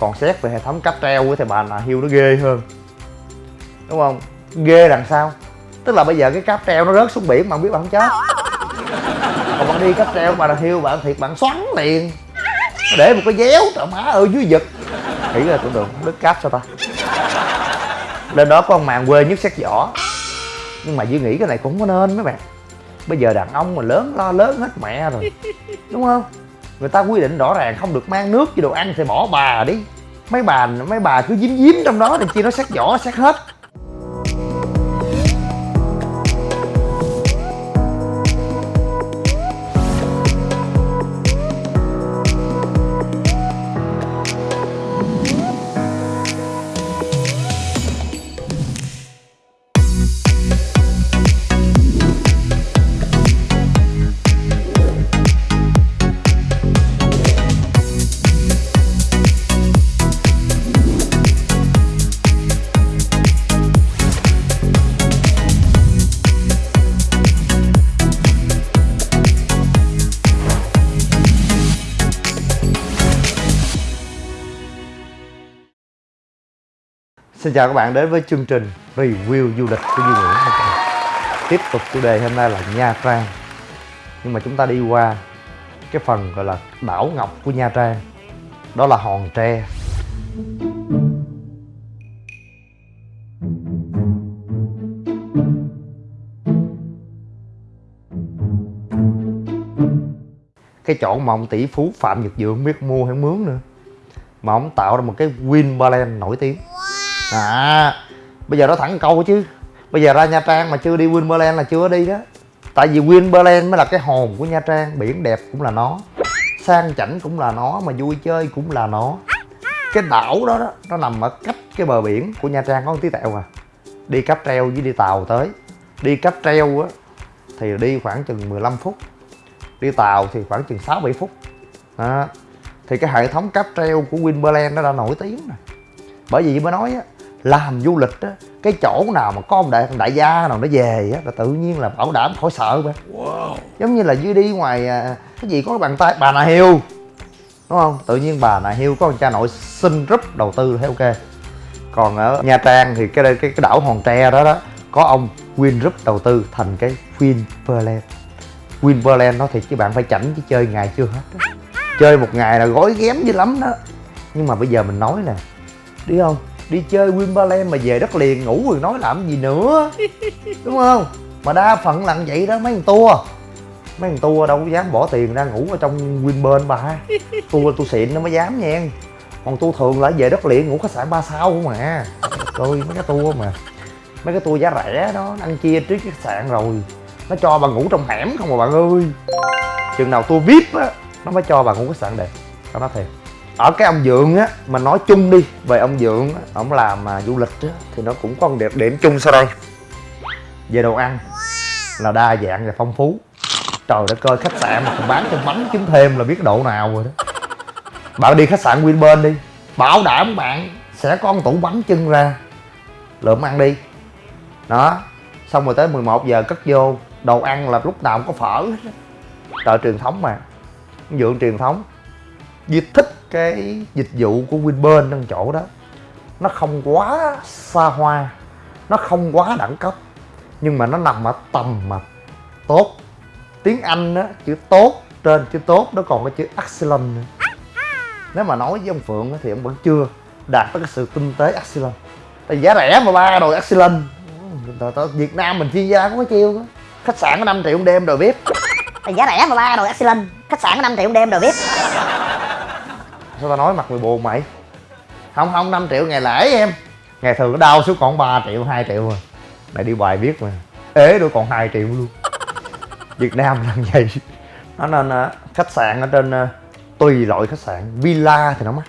còn xét về hệ thống cáp treo thì bà là hiêu nó ghê hơn. Đúng không? Ghê đằng sau. Tức là bây giờ cái cáp treo nó rớt xuống biển bạn biết bạn không chết. Còn bạn đi cáp treo bà là hiêu bạn thiệt bạn xoắn liền. Để một cái déo trời má ơi dưới giật nghĩ là tưởng tượng đứt cáp sao ta? Lên đó có con màng quê nhất xét vỏ nhưng mà duy nghĩ cái này cũng không có nên mấy bạn. Bây giờ đàn ông mà lớn, lo lớn hết mẹ rồi. Đúng không? Người ta quy định rõ ràng không được mang nước với đồ ăn thì bỏ bà đi. Mấy bà mấy bà cứ dím dím trong đó thì chi nó sát vỏ, sát hết. Xin chào các bạn đến với chương trình review du lịch của Duy Nguyễn. Tiếp tục chủ đề hôm nay là Nha Trang. Nhưng mà chúng ta đi qua cái phần gọi là đảo ngọc của Nha Trang. Đó là Hòn Tre. Cái chỗ mà ông tỷ phú Phạm Nhật Dượng biết mua hay mướn nữa. Mà ông tạo ra một cái Winberland nổi tiếng à bây giờ nó thẳng câu chứ. Bây giờ ra nha trang mà chưa đi winberland là chưa đi đó. Tại vì winberland mới là cái hồn của nha trang, biển đẹp cũng là nó, sang chảnh cũng là nó, mà vui chơi cũng là nó. Cái đảo đó đó, nó nằm ở cách cái bờ biển của nha trang có một tí tẹo à. Đi cáp treo với đi tàu tới. Đi cáp treo á, thì đi khoảng chừng 15 phút. Đi tàu thì khoảng chừng 6 7 phút. Đó. thì cái hệ thống cáp treo của Winberland nó đã nổi tiếng rồi. Bởi vì mới nói á làm du lịch á cái chỗ nào mà có ông đại đại gia nào nó về á là tự nhiên là bảo đảm khỏi sợ bạn wow. giống như là dưới đi ngoài à, cái gì có cái bàn tay bà nà hiêu đúng không? Tự nhiên bà nà hiêu có ông cha nội xin rúp đầu tư thấy ok. Còn ở nha trang thì cái cái, cái đảo hòn tre đó đó có ông Win Group đầu tư thành cái Winpearland Winpearland đó thì chứ bạn phải chảnh chứ chơi ngày chưa hết đó. chơi một ngày là gói ghém dữ lắm đó. Nhưng mà bây giờ mình nói nè đi không đi chơi Wimbledon mà về đất liền ngủ rồi nói làm gì nữa. Đúng không? Mà đa phần là vậy đó mấy thằng tua, mấy thằng tua đâu có dám bỏ tiền ra ngủ ở trong Wimbledon bà. Tua tu xịn nó mới dám nha. Còn tour thường là về đất liền ngủ khách sạn ba sao không mà rồi mấy cái tour mà. Mấy cái tour giá rẻ đó ăn chia trước khách sạn rồi. Nó cho bà ngủ trong hẻm không mà bạn ơi. Chừng nào tour vip á nó mới cho bà ngủ khách sạn đẹp. Tao nói thiệt ở cái ông dượng á mà nói chung đi về ông dượng á ổng làm mà du lịch á thì nó cũng có một điểm, điểm chung sau đây. Về đồ ăn là đa dạng và phong phú. Trời đất ơi khách sạn mà còn bán cho bánh trứng thêm là biết độ nào rồi đó. Bạn đi khách sạn Winburn đi bảo đảm bạn sẽ có một tủ bánh trưng ra. Lượm ăn đi. Đó xong rồi tới 11 giờ cất vô đồ ăn là lúc nào cũng có phở trời truyền thống mà. Dưỡng truyền thống. Duy thích cái dịch vụ của Winburn trong chỗ đó. Nó không quá xa hoa, nó không quá đẳng cấp, nhưng mà nó nằm ở tầm mà tốt. Tiếng anh á, chữ tốt trên chữ tốt, nó còn có chữ excellent nữa. Nếu mà nói với ông phượng thì ông vẫn chưa đạt tới cái sự tinh tế excellent. Tại giá rẻ mà ba đồ excellent. Việt nam mình chuyên gia có cái chiêu đó khách sạn có 5 triệu đêm đồ vip. Giá rẻ mà ba đồ excellent. Khách sạn có 5 triệu đêm đồ vip sao tao nói mặt mày buồn mày? Không không 5 triệu ngày lễ em. Ngày thường nó đau xuống còn 3 triệu 2 triệu rồi. Này đi bài biết mà. Ế đôi còn 2 triệu luôn. Việt Nam là vậy. Nó nên uh, khách sạn ở trên uh, tùy loại khách sạn. Villa thì nó mắc.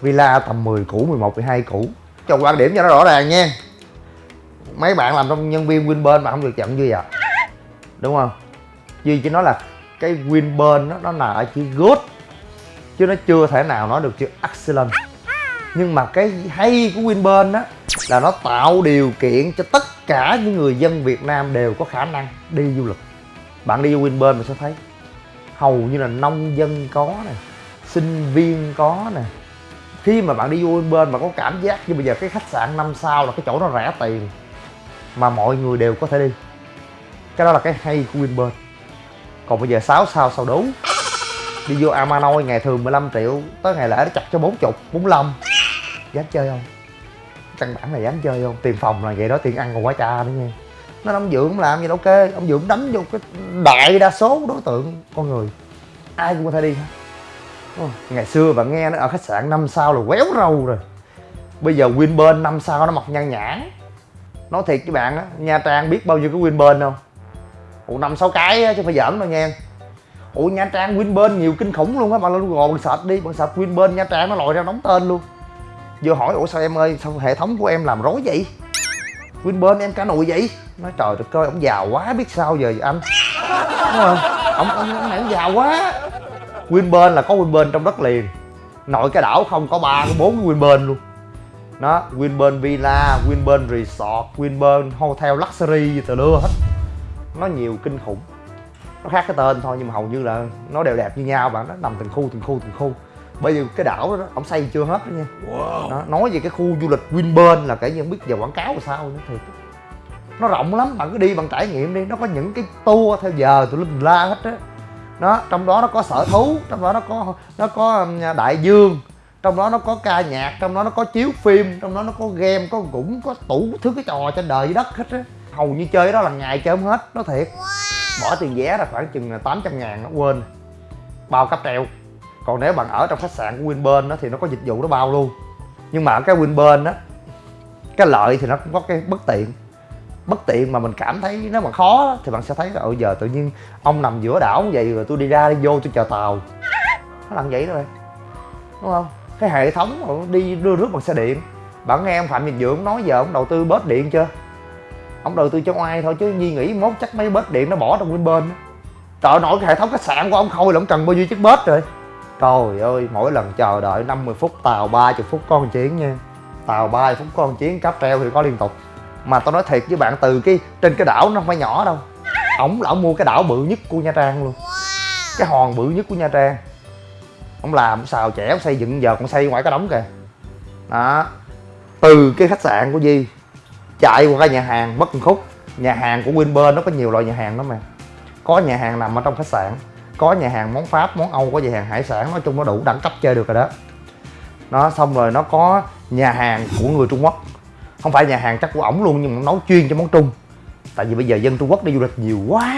Villa tầm 10 củ 11 12 củ. Cho quan điểm cho nó rõ ràng nha. Mấy bạn làm trong nhân viên Winburn mà không được nhận như vậy đúng không? Duy chỉ nói là cái Winburn nó, nó là ở chữ good chứ nó chưa thể nào nói được chữ excellent. Nhưng mà cái hay của Winburn á, là nó tạo điều kiện cho tất cả những người dân Việt Nam đều có khả năng đi du lịch. Bạn đi vô Winburn mình sẽ thấy hầu như là nông dân có nè, sinh viên có nè. Khi mà bạn đi vô bên mà có cảm giác như bây giờ cái khách sạn năm sao là cái chỗ nó rẻ tiền mà mọi người đều có thể đi. Cái đó là cái hay của Winburn. Còn bây giờ 6 sao sao đủ đi vô Amanoi ngày thường 15 triệu tới ngày lễ nó chặt cho 40 45 dám chơi không? Căn bản là dám chơi không? Tiền phòng là vậy đó tiền ăn còn quá cha nữa nha. Nó ông dưỡng làm gì đâu ok ông dưỡng đánh vô cái đại đa số đối tượng con người. Ai cũng có thể đi hết. Ngày xưa bạn nghe nó ở khách sạn năm sao là quéo râu rồi. Bây giờ Winpearl năm sao nó mọc nhan nhản nói thiệt với bạn á nha trang biết bao nhiêu cái Winpearl không? Ủa năm sáu cái á, chứ phải giỡn đâu nha ủa nha trang winburn nhiều kinh khủng luôn á bạn lên google search đi bạn search winburn nha trang nó lòi ra đóng tên luôn. Vừa hỏi ủa sao em ơi sao hệ thống của em làm rối vậy? Winburn em cả nụi vậy. Nói trời đất ơi ông giàu quá biết sao giờ anh? Đúng không ông ông, ông này ông giàu quá. Winburn là có winburn trong đất liền. Nội cái đảo không có ba có bốn cái winburn luôn. Đó winburn Villa winburn Resort winburn Hotel Luxury gì từ lưa hết. Nó nhiều kinh khủng nó khác cái tên thôi nhưng mà hầu như là nó đều đẹp như nhau bạn nó nằm từng khu từng khu từng khu. Bây giờ cái đảo đó ông xây chưa hết đó nha. Đó, nói về cái khu du lịch Winpearl là kể như không biết giờ quảng cáo là sao nữa thiệt. Nó rộng lắm bạn cứ đi bằng trải nghiệm đi. Nó có những cái tour theo giờ tụi linh la hết á. Đó trong đó nó có sở thú trong đó nó có nó có đại dương trong đó nó có ca nhạc trong đó nó có chiếu phim trong đó nó có game có cũng có tủ thứ cái trò trên đời dưới đất hết á. Hầu như chơi đó là ngày chơi không hết nó thiệt bỏ tiền vé là khoảng chừng 800 ngàn nó quên. Bao cáp treo. Còn nếu bạn ở trong khách sạn của Winburn đó thì nó có dịch vụ nó bao luôn. Nhưng mà ở cái Winburn đó cái lợi thì nó cũng có cái bất tiện. Bất tiện mà mình cảm thấy nếu mà khó thì bạn sẽ thấy là ừ giờ tự nhiên ông nằm giữa đảo như vậy rồi tôi đi ra đi vô tôi chờ tàu. Nó làm vậy đó bạn đúng không? Cái hệ thống đi đưa rước bằng xe điện. Bạn nghe ông phạm nhật dưỡng nói giờ ông đầu tư bớt điện chưa? Ông đầu tư cho ai thôi chứ nhi nghĩ mốt chắc mấy bớt điện nó bỏ trong bên bên, trời nổi cái hệ thống khách sạn của ông khôi là ông cần bao nhiêu chiếc bớt rồi. Trời ơi mỗi lần chờ đợi 50 phút tàu 30 phút con chiến nha. Tàu 30 phút con chiến cáp treo thì có liên tục. Mà tao nói thiệt với bạn từ cái trên cái đảo nó không phải nhỏ đâu. Ổng là ổng mua cái đảo bự nhất của nha trang luôn. Cái hòn bự nhất của nha trang. Ông làm xào trẻ ông xây dựng giờ còn xây ngoài cái đống kìa. Đó. Từ cái khách sạn của Di chạy qua cái nhà hàng mất một khúc. Nhà hàng của Winber nó có nhiều loại nhà hàng đó mà. Có nhà hàng nằm ở trong khách sạn, có nhà hàng món Pháp, món Âu, có nhà hàng hải sản, nói chung nó đủ đẳng cấp chơi được rồi đó. Nó xong rồi nó có nhà hàng của người Trung Quốc. Không phải nhà hàng chắc của ổng luôn, nhưng mà nấu chuyên cho món Trung. Tại vì bây giờ dân Trung Quốc đi du lịch nhiều quá,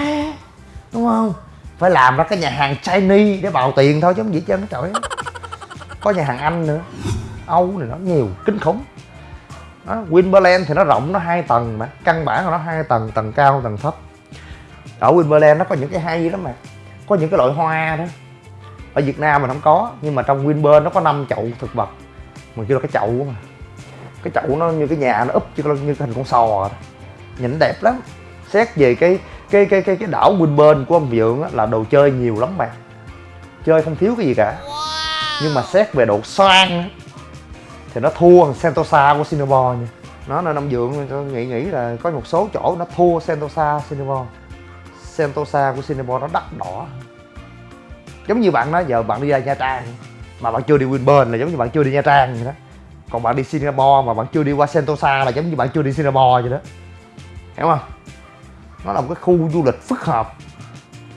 đúng không? Phải làm ra cái nhà hàng Chinese để bào tiền thôi chứ không gì chứ nó trời có nhà hàng Anh nữa, Âu này nó nhiều, kinh khủng đó, Winpearl thì nó rộng nó hai tầng mà. Căn bản là nó hai tầng tầng cao tầng thấp. Ở Winpearl nó có những cái hay lắm mà. Có những cái loại hoa đó. Ở Việt Nam mình không có nhưng mà trong Winpearl nó có năm chậu thực vật. Mà kêu là cái chậu mà. Cái chậu nó như cái nhà nó úp như, như cái hình con sò đó. nhìn đẹp lắm. Xét về cái cái cái cái cái đảo Winpearl của ông Vượng á, là đồ chơi nhiều lắm bạn. Chơi không thiếu cái gì cả. Nhưng mà xét về độ xoan á, thì nó thua Sentosa của Singapore nha nó nên ông dượng tôi nghĩ nghĩ là có một số chỗ nó thua Sentosa Singapore Sentosa của Singapore nó đắt đỏ. Giống như bạn nói giờ bạn đi ra Nha Trang mà bạn chưa đi Winburn là giống như bạn chưa đi Nha Trang vậy đó. Còn bạn đi Singapore mà bạn chưa đi qua Sentosa là giống như bạn chưa đi Singapore vậy đó. Hiểu không? Nó là một cái khu du lịch phức hợp.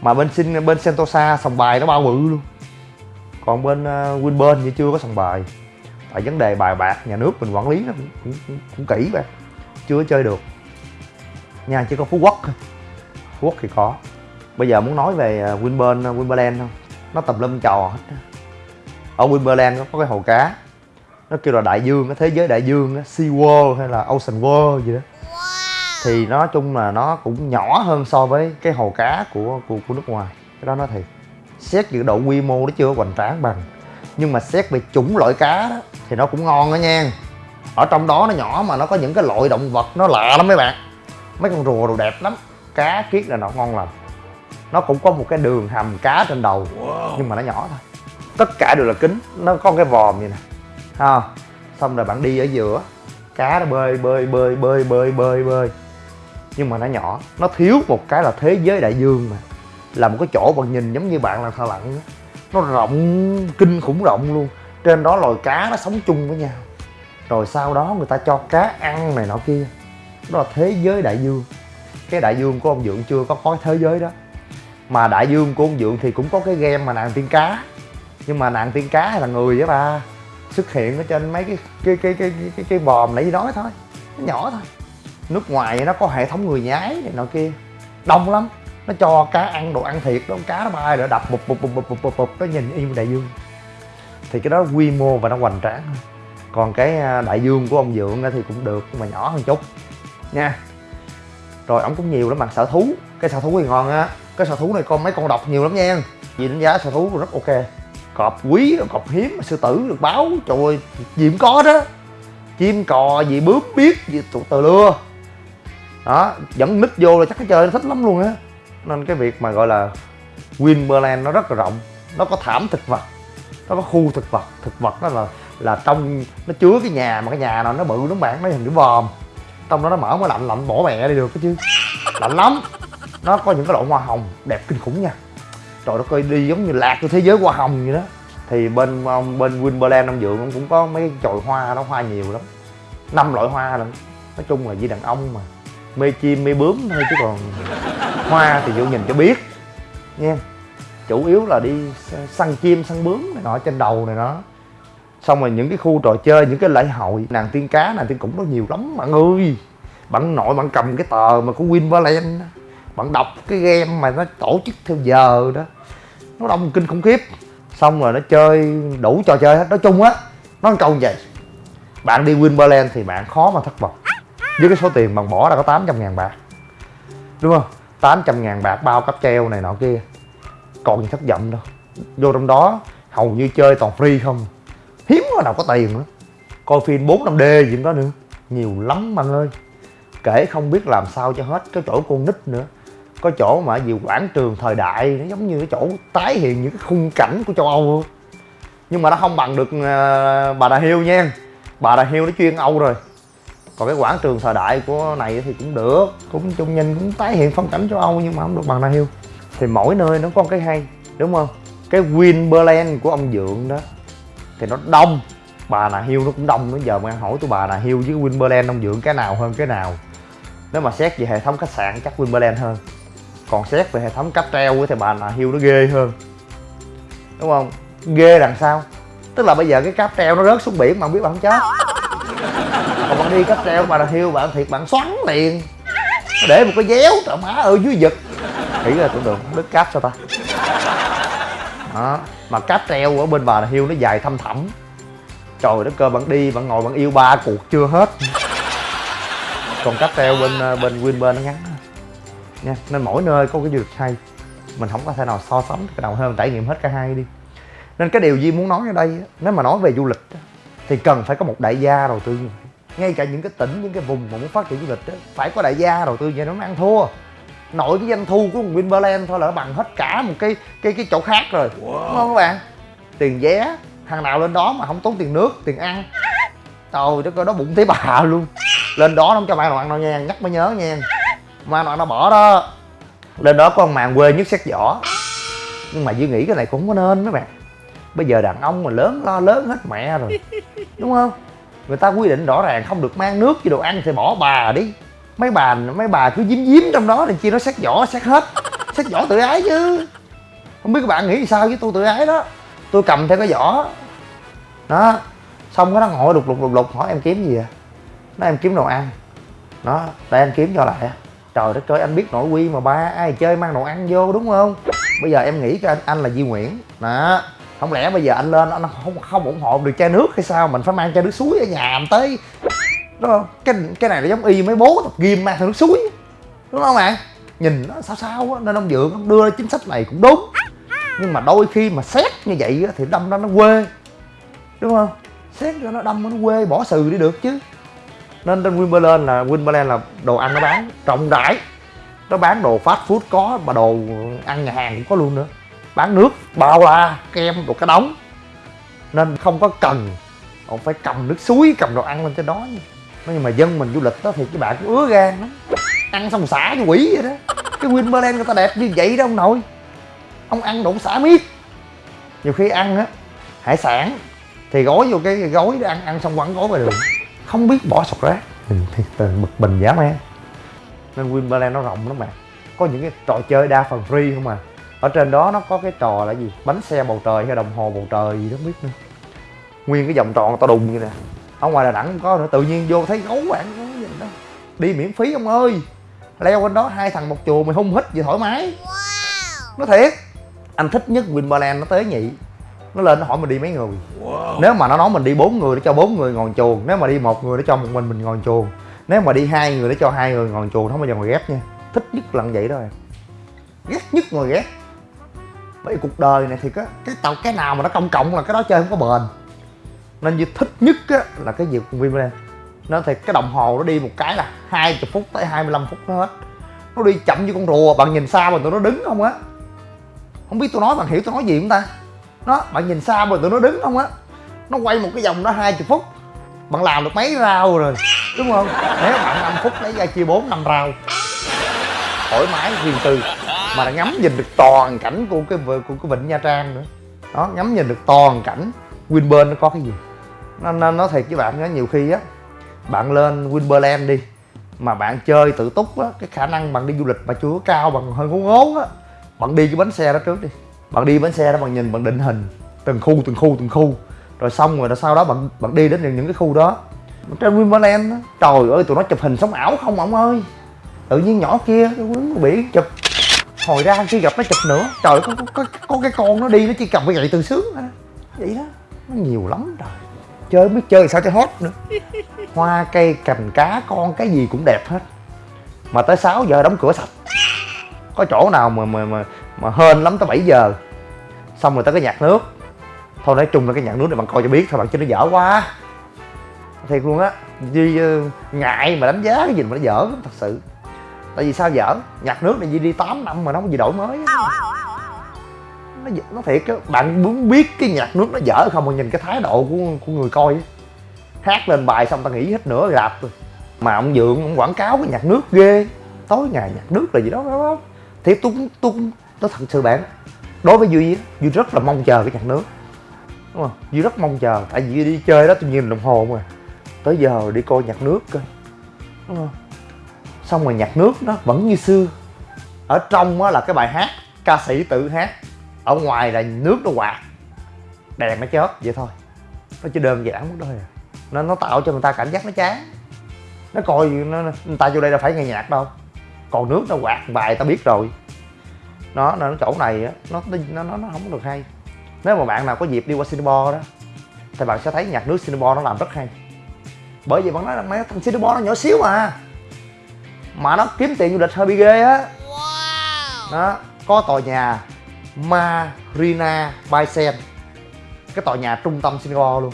Mà bên Sin bên Sentosa sòng bài nó bao bự luôn. Còn bên uh, Winburn thì chưa có sòng bài tại vấn đề bài bạc nhà nước mình quản lý nó cũng, cũng, cũng, cũng kỹ vậy chưa chơi được. Nha chỉ có phú quốc thôi. Phú quốc thì có. Bây giờ muốn nói về à, Winpearl Winpearl không? Nó tùm lum trò hết ở nó có cái hồ cá. Nó kêu là đại dương cái thế giới đại dương sea world hay là ocean world gì đó. Thì nói chung là nó cũng nhỏ hơn so với cái hồ cá của của, của nước ngoài. Cái đó nói thiệt. Xét về độ quy mô nó chưa hoành tráng bằng nhưng mà xét về chủng loại cá đó thì nó cũng ngon đó nha. Ở trong đó nó nhỏ mà nó có những cái loại động vật nó lạ lắm mấy bạn. Mấy con rùa đồ đẹp lắm. Cá kiết là nó ngon lành. Nó cũng có một cái đường hầm cá trên đầu nhưng mà nó nhỏ thôi. Tất cả đều là kính nó có cái vòm vậy nè. Ha xong rồi bạn đi ở giữa cá nó bơi bơi bơi bơi bơi bơi bơi. Nhưng mà nó nhỏ nó thiếu một cái là thế giới đại dương mà. Là một cái chỗ bạn nhìn giống như bạn là thợ lặn á nó rộng kinh khủng rộng luôn. Trên đó loài cá nó sống chung với nhau. Rồi sau đó người ta cho cá ăn này nọ kia. Đó là thế giới đại dương. Cái đại dương của ông dượng chưa có có thế giới đó. Mà đại dương của ông dượng thì cũng có cái game mà nàng tiên cá. Nhưng mà nàng tiên cá hay là người với ba xuất hiện ở trên mấy cái cái cái cái cái cái, cái bòm nãy nói thôi. Nó nhỏ thôi. Nước ngoài nó có hệ thống người nhái này nọ kia. Đông lắm nó cho cá ăn đồ ăn thiệt đó, cá nó bay rồi, đập bụp bụp bụp bụp bụp bụp bụp, nó nhìn y như đại dương. Thì cái đó quy mô và nó hoành tráng còn cái à, đại dương của ông dượng thì cũng được, nhưng mà nhỏ hơn chút. Nha. Rồi, ổng cũng nhiều lắm mặt sở thú. Cái sở thú thì ngon á. Cái sở thú này con, mấy con độc nhiều lắm nha. Vì đánh giá sở thú rất ok. Cọp quý, cọp hiếm, sư tử được báo. Trời ơi gì cũng có đó. Chim, cò gì bướm, biết gì từ lưa đó, dẫn nít vô là chắc cái chơi nó thích lắm luôn á nên cái việc mà gọi là Winberland nó rất là rộng. Nó có thảm thực vật, nó có khu thực vật. Thực vật đó là là trong, nó chứa cái nhà mà cái nhà nào nó bự nó bạn, nó hình cái vòm trong đó nó mở mới lạnh lạnh bỏ mẹ đi được cái chứ. Lạnh lắm. Nó có những cái loại hoa hồng đẹp kinh khủng nha. Trời nó coi đi giống như lạc của thế giới hoa hồng vậy đó. Thì bên bên Winberland ông dượng cũng có mấy chồi hoa đó, hoa nhiều lắm. Năm loại hoa lận. Nói chung là di đàn ông mà mê chim, mê bướm thôi chứ còn hoa thì vô nhìn cho biết. Nha. Chủ yếu là đi săn chim, săn bướm này nọ, trên đầu này nó xong rồi những cái khu trò chơi, những cái lễ hội, nàng tiên cá, nàng tiên cũng có nhiều lắm bạn ơi. Bạn nội bạn cầm cái tờ mà của Winberland bạn đọc cái game mà nó tổ chức theo giờ đó. Nó đông kinh khủng khiếp. Xong rồi nó chơi, đủ trò chơi hết. Nói chung á, nó câu như vậy. Bạn đi Winberland thì bạn khó mà thất vọng với cái số tiền bạn bỏ ra có 800 ngàn bạc. Đúng không? 800 ngàn bạc bao cáp treo này nọ kia. Còn gì thất vọng đâu. Vô trong đó, hầu như chơi toàn free không. Hiếm có nào có tiền nữa. Coi phim 4 5 d gì cũng có nữa. Nhiều lắm bạn ơi. Kể không biết làm sao cho hết cái chỗ con nít nữa. Có chỗ mà gì quảng trường thời đại, nó giống như cái chỗ tái hiện những cái khung cảnh của châu âu nhưng mà nó không bằng được ờ, bà đà hiêu nha. Bà đà hiêu nó chuyên âu rồi còn cái quảng trường thời đại của này thì cũng được, cũng chung nhìn, cũng tái hiện phong cảnh châu âu nhưng mà không được bằng đà hill. Thì mỗi nơi nó có một cái hay, đúng không? Cái Winberland của ông dượng đó, thì nó đông. Bà nà Hiu nó cũng đông bây giờ mà hỏi tôi bà nà Hiu với Winberland ông dượng cái nào hơn cái nào. Nếu mà xét về hệ thống khách sạn chắc Winberland hơn. Còn xét về hệ thống cáp treo thì bà nà Hiu nó ghê hơn. Đúng không? Ghê đằng sau. Tức là bây giờ cái cáp treo nó rớt xuống biển mà không biết bà không chết còn bạn đi cáp treo bà là hill bạn thiệt bạn xoắn liền. Để một cái déo trời má ở dưới giật nghĩ là tưởng tượng đứt cáp sao ta? Đó, mà cáp treo ở bên bà hiu nó dài thăm thẳm. Trời đất cơ, bạn đi, bạn ngồi, bạn yêu ba cuộc chưa hết. Còn cáp treo bên ờ, bên win bên nó ngắn nha, nên mỗi nơi có cái du lịch hay. Mình không có thể nào so sánh cái nào hơn, trải nghiệm hết cả hai đi. Nên cái điều gì muốn nói ở đây nếu mà nói về du lịch thì cần phải có một đại gia đầu tư như vậy. Ngay cả những cái tỉnh những cái vùng mà muốn phát triển du lịch phải có đại gia đầu tư vậy nó mới ăn thua. Nội cái doanh thu của Winberland thôi là nó bằng hết cả một cái cái cái chỗ khác rồi. Wow. đúng không các bạn? Tiền vé thằng nào lên đó mà không tốn tiền nước tiền ăn. Trời đất ơi đó bụng thấy bà luôn. Lên đó nó không cho bạn ăn đâu nha nhắc mới nhớ nha. Mà nó nó bỏ đó. Lên đó có con màn quê nhất xét vỏ. Nhưng mà duy nghĩ cái này cũng không có nên mấy bạn bây giờ đàn ông mà lớn lo lớn hết mẹ rồi. Đúng không? Người ta quy định rõ ràng không được mang nước với đồ ăn thì bỏ bà đi. Mấy bà mấy bà cứ giếm giếm trong đó thì chi nó xét vỏ xét hết. Xét vỏ tự ái chứ. Không biết các bạn nghĩ sao với tôi tự ái đó. Tôi cầm theo cái vỏ. Đó. Xong cái nó ngồi lục lục lục lục hỏi em kiếm gì à nó em kiếm đồ ăn. Đó để em kiếm cho lại. Trời đất ơi anh biết nội quy mà ba ai chơi mang đồ ăn vô đúng không? Bây giờ em nghĩ cái anh, anh là Di Nguyễn. Đó không lẽ bây giờ anh lên anh không không ủng hộ được chai nước hay sao? Mình phải mang chai nước suối ở nhà mình tới. Đúng không? Cái cái này nó giống y mấy bố tập gym mang theo nước suối. Đúng không bạn? Nhìn nó sao sao á nên ông dượng ông đưa ra chính sách này cũng đúng. Nhưng mà đôi khi mà xét như vậy á, thì đâm ra nó quê. Đúng không? Xét cho nó đâm nó quê bỏ sừ đi được chứ. Nên trên Wimbledon là Wimbledon là đồ ăn nó bán rộng rãi nó bán đồ fast food có mà đồ ăn nhà hàng cũng có luôn nữa bán nước, bao la, kem đồ cái đóng nên không có cần ông phải cầm nước suối, cầm đồ ăn lên trên đó nhưng mà dân mình du lịch đó thì các bạn cũng ứa gan lắm. Ăn xong xả như quỷ vậy đó. Cái Winberland người ta đẹp như vậy đó ông nội. Ông ăn đủ xả miết. Nhiều khi ăn á, hải sản, thì gói vô cái gói để ăn ăn xong quẳng gói về đường. Không biết bỏ sọt rác. Mình thì bực bình dã man. Nên Winberland nó rộng lắm bạn. Có những cái trò chơi đa phần free không à? Ở trên đó nó có cái trò là gì? Bánh xe bầu trời hay đồng hồ bầu trời gì đó không biết nữa. Nguyên cái vòng tròn to đùng như nè. Ở ngoài đà nẵng không có nữa tự nhiên vô thấy gấu bạn có gì đó. Đi miễn phí ông ơi. Leo bên đó hai thằng một chùa mày hung hít gì thoải mái. Nó thiệt anh thích nhất Winberland nó tới nhị. Nó lên nó hỏi mình đi mấy người. Nếu mà nó nói mình đi bốn người để cho bốn người ngồi chuồng nếu mà đi một người để cho một mình mình ngồi chuồng nếu mà đi hai người để cho hai người ngồi chuồng không bao giờ ngồi ghép nha. Thích nhất là như vậy đó em. Ghét nhất ngồi ghép bởi vì cuộc đời này thì cái cái tàu cái nào mà nó công cộng là cái đó chơi không có bền. Nên như thích nhất á, là cái việc Winberland nó thì cái đồng hồ nó đi một cái là 20 phút tới 25 phút nó hết. Nó đi chậm như con rùa bạn nhìn xa mà tụi nó đứng không á. Không biết tôi nói bạn hiểu tôi nói gì không ta? Nó bạn nhìn xa mà tụi nó đứng không á. Nó quay một cái vòng đó 20 phút. Bạn làm được mấy rau rồi đúng không? Nếu bạn 5 phút lấy ra chia 4 năm rau thoải mái riêng tư mà đã ngắm nhìn được toàn cảnh của cái của cái vịnh Nha Trang nữa. Đó ngắm nhìn được toàn cảnh Winburn nó có cái gì? Nó, nó nói thiệt với bạn nhớ nhiều khi á bạn lên Winberland đi mà bạn chơi tự túc á cái khả năng bạn đi du lịch mà chưa có cao bằng hơi ngốn ngốn á bạn đi cái bánh xe đó trước đi. Bạn đi bánh xe đó bạn nhìn bạn định hình từng khu từng khu từng khu. Rồi xong rồi sau đó bạn bạn đi đến những, những cái khu đó. Trên Winberland á trời ơi tụi nó chụp hình sống ảo không ông ơi. Tự nhiên nhỏ kia cái quấn biển chụp hồi ra khi gặp nó chụp nữa. Trời có, có, có, có cái con nó đi nó chỉ cầm cái gậy từ sướng à. vậy đó nó nhiều lắm trời. Chơi biết chơi sao cho hết nữa. Hoa cây cành cá con cái gì cũng đẹp hết. Mà tới 6 giờ đóng cửa sạch. Có chỗ nào mà mà mà, mà hên lắm tới 7 giờ. Xong rồi tới cái nhạc nước. Thôi nói chung là cái nhạc nước này bạn coi cho biết thôi bạn chứ nó dở quá. Thiệt luôn á. Duy ờ, ngại mà đánh giá cái gì mà nó dở thật sự tại vì sao dở nhạc nước này Duy đi 8 năm mà nó không có gì đổi mới. Nó nó thiệt á bạn muốn biết cái nhạc nước nó dở không mà nhìn cái thái độ của của người coi ấy. hát lên bài xong ta nghĩ hết nửa rạp rồi. Mà ông dượng ông quảng cáo cái nhạc nước ghê. Tối ngày nhạc nước là gì đó, đó, thiệt tôi cũng tôi cũng tôi thật sự bạn đối với duy duy rất là mong chờ cái nhạc nước. Đúng không? Duy rất mong chờ tại vì Duy đi chơi đó tôi nhìn đồng hồ mà. Tới giờ đi coi nhạc nước cơ đúng không? Xong rồi nhạc nước nó vẫn như xưa. Ở trong á là cái bài hát ca sĩ tự hát. Ở ngoài là nước nó quạt. Đèn nó chớp vậy thôi. Nó chỉ đơn giản mức thôi à. Nên nó tạo cho người ta cảm giác nó chán. Nó coi nó, người ta vô đây là phải nghe nhạc đâu. Còn nước nó quạt bài ta biết rồi. Nó nó chỗ này á nó nó nó nó không được hay. Nếu mà bạn nào có dịp đi qua Singapore đó thì bạn sẽ thấy nhạc nước Singapore nó làm rất hay. Bởi vì bạn nói là mấy thằng Singapore nó nhỏ xíu mà mà nó kiếm tiền du lịch hơi bị ghê á. Đó có tòa nhà Marina Bay Sen cái tòa nhà trung tâm Singapore luôn.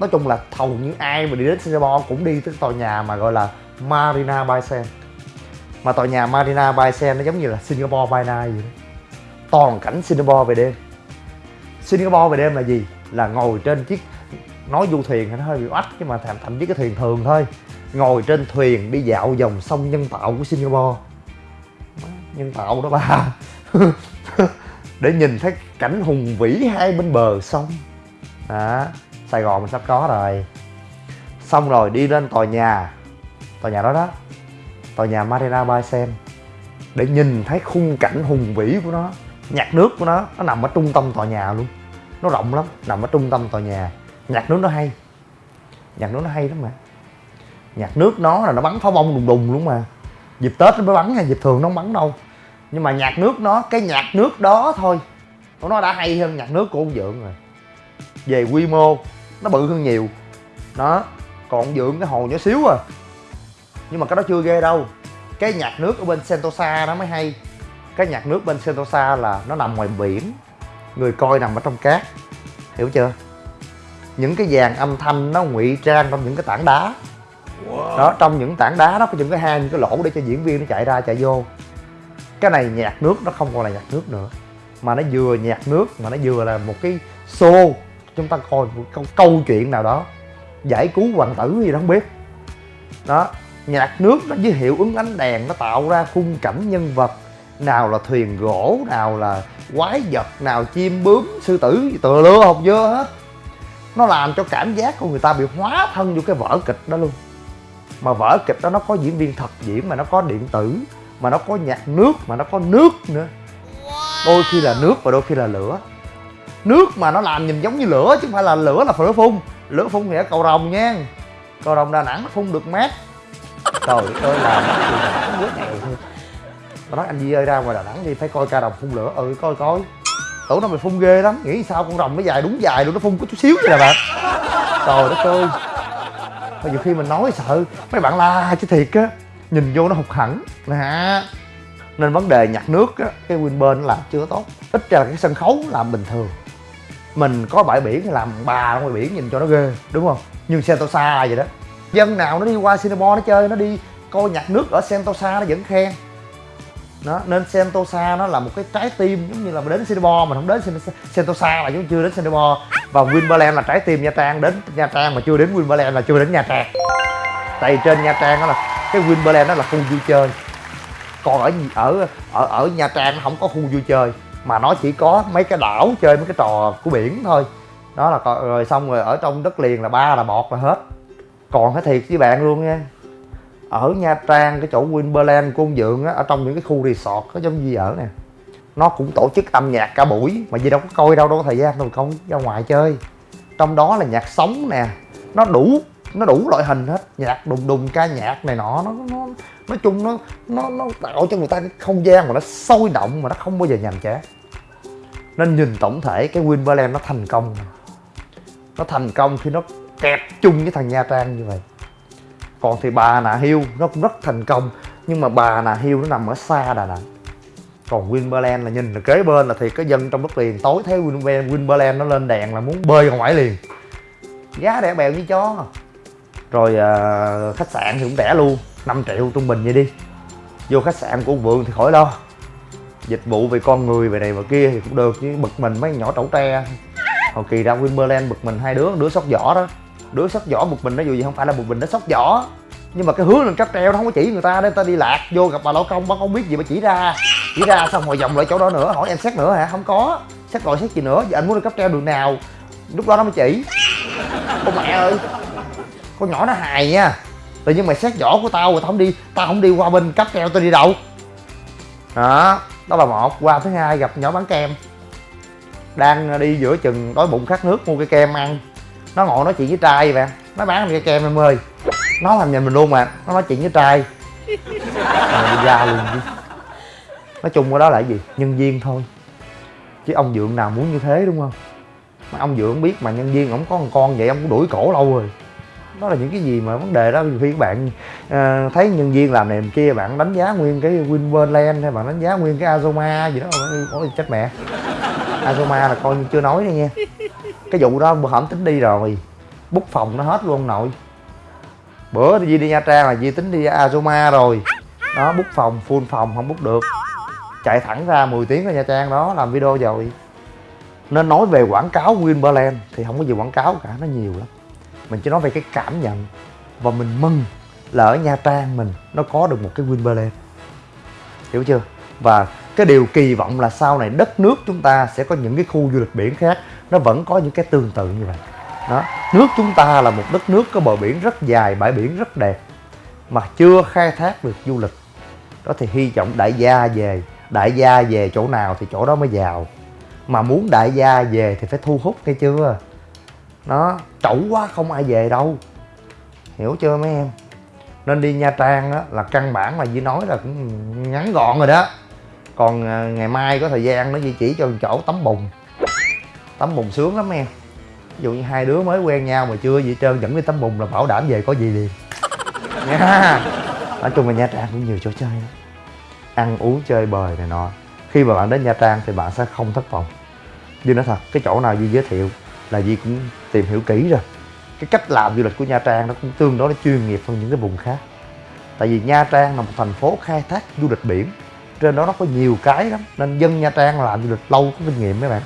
Nói chung là hầu như ai mà đi đến Singapore cũng đi tới tòa nhà mà gọi là Marina Bay Sen mà tòa nhà Marina Bay Sen nó giống như là Singapore by Night vậy đó. Toàn cảnh Singapore về đêm. Singapore về đêm là gì? Là ngồi trên chiếc nói du thuyền thì nó hơi bị oách nhưng mà thậm thậm chí cái thuyền thường thôi ngồi trên thuyền đi dạo dòng sông nhân tạo của Singapore. Nhân tạo đó ba để nhìn thấy cảnh hùng vĩ hai bên bờ sông. Đó, Sài Gòn mình sắp có rồi. Xong rồi đi lên tòa nhà. Tòa nhà đó đó. Tòa nhà Marina Bay Sen để nhìn thấy khung cảnh hùng vĩ của nó, nhạc nước của nó nó nằm ở trung tâm tòa nhà luôn. Nó rộng lắm, nằm ở trung tâm tòa nhà. Nhạc nước nó hay. Nhạc nước nó hay lắm mà nhạc nước nó là nó bắn pháo bông đùng đùng luôn mà. Dịp tết nó mới bắn nha, dịp thường nó không bắn đâu. Nhưng mà nhạc nước nó, cái nhạc nước đó thôi. Nó đã hay hơn nhạc nước của ông dượng rồi. Về quy mô, nó bự hơn nhiều. Đó, còn ông dượng cái hồ nhỏ xíu à. Nhưng mà cái đó chưa ghê đâu. Cái nhạc nước ở bên sentosa nó mới hay. Cái nhạc nước bên sentosa là nó nằm ngoài biển. Người coi nằm ở trong cát. Hiểu chưa? Những cái dàn âm thanh nó ngụy trang trong những cái tảng đá đó trong những tảng đá đó có những cái hang những cái lỗ để cho diễn viên nó chạy ra chạy vô. Cái này nhạc nước nó không còn là nhạc nước nữa. Mà nó vừa nhạc nước mà nó vừa là một cái show. Chúng ta coi một câu, câu chuyện nào đó. Giải cứu hoàng tử gì đó không biết. Đó nhạc nước nó với hiệu ứng ánh đèn nó tạo ra khung cảnh nhân vật. Nào là thuyền gỗ nào là quái vật nào chim bướm sư tử tựa lưa học dơ hết. Nó làm cho cảm giác của người ta bị hóa thân vô cái vở kịch đó luôn mà vở kịch đó nó có diễn viên thật diễn mà nó có điện tử mà nó có nhạc nước mà nó có nước nữa. Đôi khi là nước và đôi khi là lửa. Nước mà nó làm nhìn giống như lửa chứ không phải là lửa là lửa phun. Lửa phun thì ở cầu rồng nha. Cầu rồng đà nẵng nó phun được mát. Trời ơi làm cái gì mà nó quét nghèo thôi nó nói anh Di ơi ra ngoài Đà Nẵng đi phải coi ca rồng phun lửa. Ừ coi coi. Tưởng nó mày phun ghê lắm. Nghĩ sao con rồng nó dài đúng dài luôn nó phun có chút xíu vậy nè bạn. Trời đất ơi mà nhiều khi mình nói sợ, mấy bạn la chứ thiệt á, nhìn vô nó hụt hẳn nè nên vấn đề nhặt nước á, cái win bên làm chưa tốt. Ít ra là cái sân khấu làm bình thường. Mình có bãi biển làm bà ngoài biển nhìn cho nó ghê, đúng không? Nhưng Sentosa vậy đó. Dân nào nó đi qua Singapore nó chơi, nó đi coi nhặt nước ở Sentosa nó vẫn khen. Đó, nên Sentosa nó là một cái trái tim giống như là mình đến Singapore, mình không đến Sentosa là chúng chưa đến Singapore và Winberland là trái tim Nha Trang. Đến Nha Trang mà chưa đến Winberland là chưa đến Nha Trang. Tại vì trên Nha Trang đó là, cái Winberland đó là khu vui chơi. Còn ở ở ở ở Nha Trang nó không có khu vui chơi. Mà nó chỉ có mấy cái đảo chơi mấy cái trò của biển thôi. Đó là rồi xong rồi ở trong đất liền là ba là bọt là hết. Còn cái thiệt với bạn luôn nha. Ở Nha Trang, cái chỗ Winberland Côn Dượng á, ở trong những cái khu resort có giống gì ở nè nó cũng tổ chức âm nhạc cả buổi, mà gì đâu có coi đâu đâu có thời gian, đâu không ra ngoài chơi. Trong đó là nhạc sống nè, nó đủ nó đủ loại hình hết. Nhạc đùng đùng, ca nhạc này nọ, nó nó, nói chung nó nó nó tạo cho người ta cái không gian mà nó sôi động mà nó không bao giờ nhàm chán. Nên nhìn tổng thể cái Winberland nó thành công nó thành công khi nó kẹp chung với thằng Nha Trang như vậy. Còn thì bà nà hiêu nó cũng rất thành công, nhưng mà bà nà hiêu nó nằm ở xa đà nẵng còn Winberland là nhìn là kế bên là thì cái dân trong đất liền tối thấy Winberland, Winberland nó lên đèn là muốn bơi ra ngoài liền. Giá rẻ bèo như chó. Rồi à, khách sạn thì cũng rẻ luôn 5 triệu trung bình vậy đi. Vô khách sạn của vườn thì khỏi lo. Dịch vụ về con người về này và kia thì cũng được chứ bực mình mấy nhỏ trẩu tre. Hồi kỳ ra Winberland bực mình hai đứa đứa sóc vỏ đó. Đứa sóc vỏ một mình nó dù gì không phải là một mình nó sóc vỏ. Nhưng mà cái hướng lên cáp treo nó không có chỉ người ta để ta đi lạc vô gặp bà lão công bà không biết gì mà chỉ ra chỉ ra xong rồi vòng lại chỗ đó nữa, hỏi em xét nữa hả? Không có. Xét gọi xét gì nữa? Giờ anh muốn đi cáp treo đường nào? Lúc đó nó mới chỉ. Con mẹ ơi, con nhỏ nó hài nha. Tự nhiên mày xét vỏ của tao rồi tao không đi, tao không đi qua bên cáp treo tao đi đâu. Đó đó là một. Qua thứ hai gặp nhỏ bán kem. Đang đi giữa chừng đói bụng khát nước mua cái kem ăn. Nó ngồi nói chuyện với trai vậy. Nó bán cái kem em ơi. Nó làm nhìn mình luôn mà. Nó nói chuyện với trai. Rồi ra luôn chứ nói chung cái đó là cái gì? Nhân viên thôi. Chứ ông dượng nào muốn như thế đúng không? Mà ông dượng biết mà nhân viên ổng có một con vậy ông cũng đuổi cổ lâu rồi. Đó là những cái gì mà vấn đề đó. Khi các bạn uh, thấy nhân viên làm này làm kia bạn đánh giá nguyên cái Winverland hay bạn đánh giá nguyên cái Azoma gì đó ôi chết mẹ. Azoma là coi như chưa nói đây nha. Cái vụ đó bữa hổm tính đi rồi. Bút phòng nó hết luôn nội. Bữa đi đi nha trang là di tính đi azuma rồi. Đó bút phòng full phòng không bút được chạy thẳng ra 10 tiếng ở nha trang đó, làm video rồi. Nên nói về quảng cáo Winberland thì không có gì quảng cáo cả, nó nhiều lắm. Mình chỉ nói về cái cảm nhận và mình mừng là ở nha trang mình nó có được một cái Winberland hiểu chưa? Và cái điều kỳ vọng là sau này đất nước chúng ta sẽ có những cái khu du lịch biển khác, nó vẫn có những cái tương tự như vậy. Đó, nước chúng ta là một đất nước có bờ biển rất dài, bãi biển rất đẹp, mà chưa khai thác được du lịch. Đó thì hy vọng đại gia về đại gia về chỗ nào thì chỗ đó mới giàu. Mà muốn đại gia về thì phải thu hút nghe chưa? Nó, trẩu quá, không ai về đâu. Hiểu chưa mấy em? Nên đi nha trang á, là căn bản là Di nói là cũng ngắn gọn rồi đó. Còn à, ngày mai có thời gian nó Di chỉ cho chỗ tắm bùn. Tắm bùn sướng lắm em. Ví dụ như hai đứa mới quen nhau mà chưa gì trơn, dẫn đi tắm bùn là bảo đảm về có gì liền. Nha. Nói chung là nha trang cũng nhiều chỗ chơi lắm ăn uống, chơi bời này nọ. Khi mà bạn đến nha trang thì bạn sẽ không thất vọng. Duy nói thật, cái chỗ nào Duy giới thiệu là Duy cũng tìm hiểu kỹ rồi. Cái cách làm du lịch của Nha Trang nó cũng tương đối chuyên nghiệp hơn những cái vùng khác. Tại vì Nha Trang là một thành phố khai thác du lịch biển. Trên đó nó có nhiều cái lắm, nên dân Nha Trang làm du lịch lâu có kinh nghiệm mấy bạn.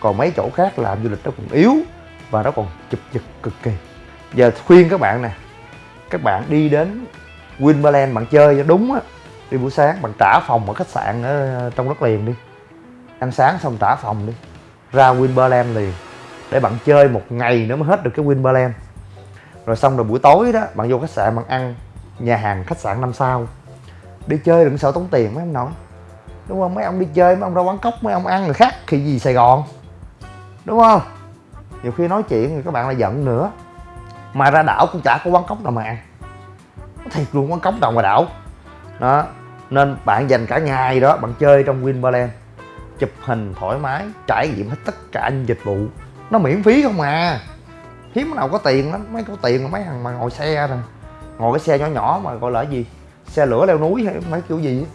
Còn mấy chỗ khác làm du lịch nó còn yếu và nó còn chụp giật cực kỳ. Giờ khuyên các bạn nè, các bạn đi đến Winberland bạn chơi cho đúng á đi buổi sáng, bạn trả phòng ở khách sạn ở, trong đất liền đi. Ăn sáng xong trả phòng đi. Ra Winberland liền, để bạn chơi một ngày nữa mới hết được cái Winberland rồi xong rồi buổi tối đó, bạn vô khách sạn bạn ăn nhà hàng khách sạn năm sao. Đi chơi đừng sợ tốn tiền, mấy ông nội. Đúng không? Mấy ông đi chơi, mấy ông ra quán cốc, mấy ông ăn người khác thì gì sài gòn? Đúng không? Nhiều khi nói chuyện thì các bạn lại giận nữa. Mà ra đảo cũng chả có quán cốc nào mà ăn. Thiệt luôn, quán cốc nào ngoài đảo đó, nên bạn dành cả ngày đó bạn chơi trong Winberland chụp hình thoải mái, trải nghiệm hết tất cả những dịch vụ. Nó miễn phí không à. Hiếm nào có tiền lắm, mấy có tiền là mấy thằng mà ngồi xe nè. Ngồi cái xe nhỏ nhỏ mà gọi là cái gì? Xe lửa leo núi hay mấy kiểu gì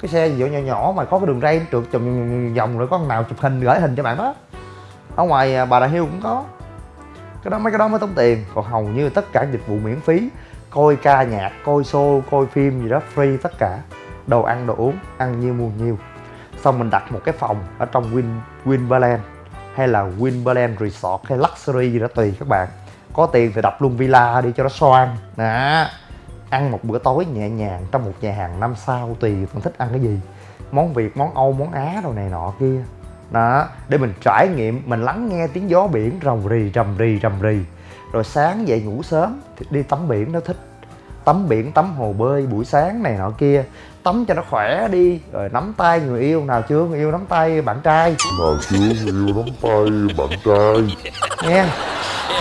cái xe gì nhỏ nhỏ mà có cái đường ray trượt vòng vòng rồi có nào chụp hình, gửi hình cho bạn đó. Ở ngoài à, bà đà hill cũng có. Cái đó, mấy cái đó mới tốn tiền, còn hầu như tất cả dịch vụ miễn phí coi ca nhạc, coi show, coi phim gì đó, free tất cả. Đồ ăn, đồ uống, ăn nhiêu mua nhiêu xong mình đặt một cái phòng ở trong Win Winberland hay là Winberland Resort hay Luxury gì đó tùy các bạn. Có tiền thì đập luôn villa đi cho nó xoan. Đó. Ăn một bữa tối nhẹ nhàng trong một nhà hàng năm sao tùy bạn thích ăn cái gì. Món việt, món âu, món á đồ này nọ kia. Đó. Để mình trải nghiệm, mình lắng nghe tiếng gió biển rồng rì, rầm rì rầm rì rồi sáng dậy ngủ sớm thì đi tắm biển nó thích. Tắm biển tắm hồ bơi buổi sáng này nọ kia. Tắm cho nó khỏe đi rồi nắm tay người yêu. Nào chưa? Người yêu nắm tay bạn trai. Nào chưa? Người yêu nắm tay bạn trai. Nha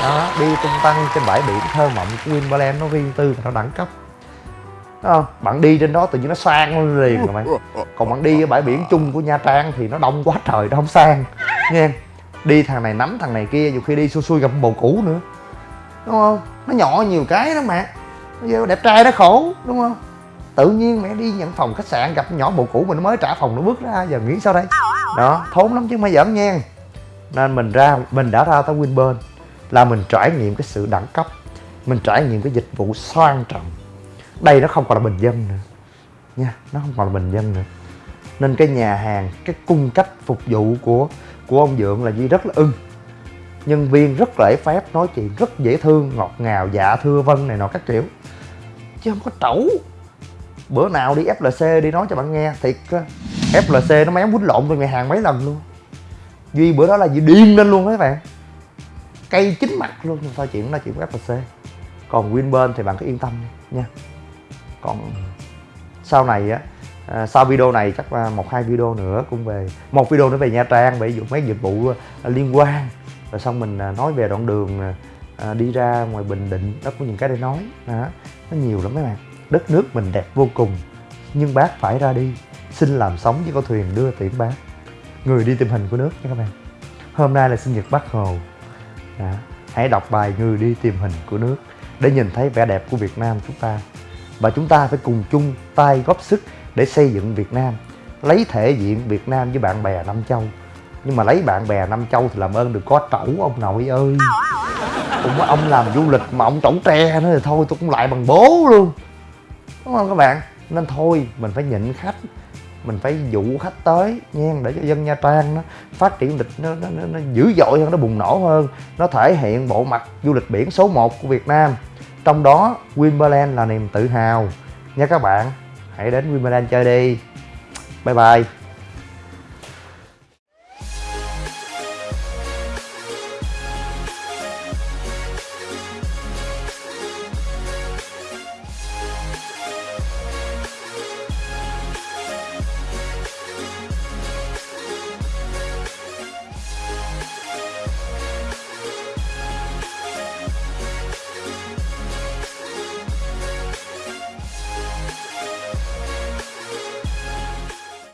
đó đi tung tăng trên bãi biển thơ mộng của Winberland nó riêng tư và nó đẳng cấp. Đúng không? Bạn đi trên đó tự nhiên nó sang lên liền rồi mày. Còn bạn đi ở bãi biển chung của nha trang thì nó đông quá trời nó không sang. Nha đi thằng này nắm thằng này kia nhiều khi đi xui xui gặp bồ cũ nữa đúng không? Nó nhỏ nhiều cái đó mẹ, giờ đẹp trai nó khổ đúng không? Tự nhiên mẹ đi nhận phòng khách sạn gặp nhỏ bồ cũ mình nó mới trả phòng nó bước ra giờ nghĩ sao đây? Đó thốn lắm chứ không phải giỡn nha. Nên mình ra mình đã ra tới Winburn là mình trải nghiệm cái sự đẳng cấp mình trải nghiệm cái dịch vụ sang trọng. Đây nó không còn là bình dân nữa. Nha nó không còn là bình dân nữa. Nên cái nhà hàng cái cung cách phục vụ của của ông dượng là gì rất là ưng nhân viên rất lễ phép nói chuyện rất dễ thương ngọt ngào dạ thưa vân này nọ các kiểu. Chứ không có trẩu. Bữa nào đi FLC đi nói cho bạn nghe thiệt FLC nó méo quýnh lộn với nhà hàng mấy lần luôn. Duy bữa đó là gì điên lên luôn các bạn. Cây chín mặt luôn nhưng thôi chuyện đó chuyện của FLC còn Winburn thì bạn cứ yên tâm nha. Còn sau này á à, sau video này chắc là một hai video nữa cũng về một video nữa về Nha Trang về dụng mấy dịch vụ à, liên quan rồi xong mình à, nói về đoạn đường à, à, đi ra ngoài Bình Định đó có những cái để nói đó. Nó nhiều lắm mấy bạn. Đất nước mình đẹp vô cùng nhưng bác phải ra đi. Xin làm sống với con thuyền đưa tiễn bác. Người đi tìm hình của nước nha các bạn. Hôm nay là sinh nhật bác hồ. Đó. hãy đọc bài người đi tìm hình của nước để nhìn thấy vẻ đẹp của Việt Nam chúng ta. Và chúng ta phải cùng chung tay góp sức để xây dựng Việt Nam lấy thể diện Việt Nam với bạn bè Nam Châu nhưng mà lấy bạn bè năm Châu thì làm ơn đừng có trẩu ông nội ơi. Cũng có ông làm du lịch mà ông trẩu tre nữa thì thôi tôi cũng lại bằng bố luôn. Đúng không các bạn? Nên thôi mình phải nhịn khách mình phải dụ khách tới nha để cho dân nha trang nó phát triển du lịch nó, nó, nó, nó dữ dội hơn nó bùng nổ hơn nó thể hiện bộ mặt du lịch biển số 1 của việt nam. Trong đó Winberland là niềm tự hào. Nha các bạn hãy đến Winberland chơi đi. Bye bye.